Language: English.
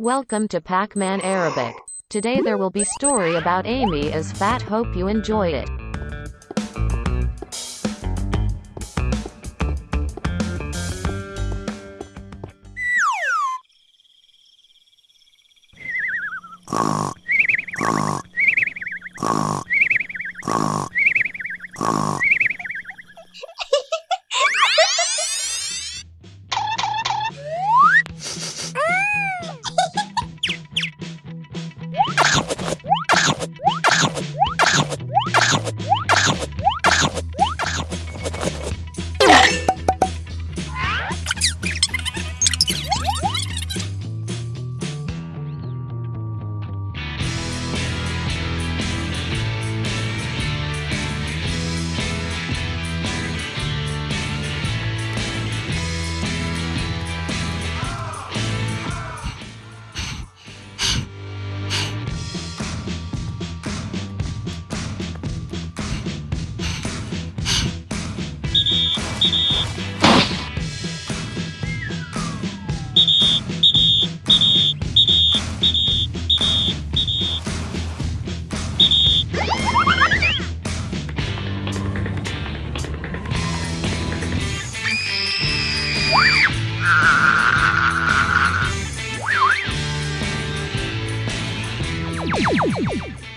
Welcome to Pac-Man Arabic. Today there will be story about Amy as fat hope you enjoy it. you